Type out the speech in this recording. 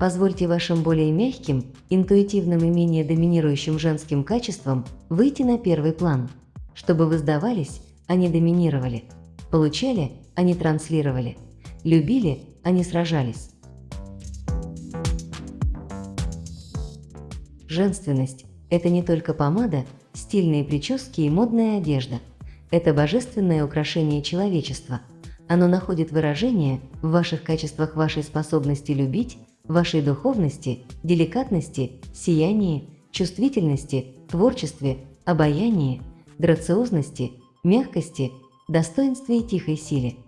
Позвольте вашим более мягким, интуитивным и менее доминирующим женским качествам выйти на первый план, чтобы вы сдавались, а не доминировали, получали, а не транслировали, любили, а не сражались. Женственность – это не только помада, стильные прически и модная одежда. Это божественное украшение человечества. Оно находит выражение в ваших качествах вашей способности любить, вашей духовности, деликатности, сиянии, чувствительности, творчестве, обаянии, грациозности, мягкости, достоинстве и тихой силе –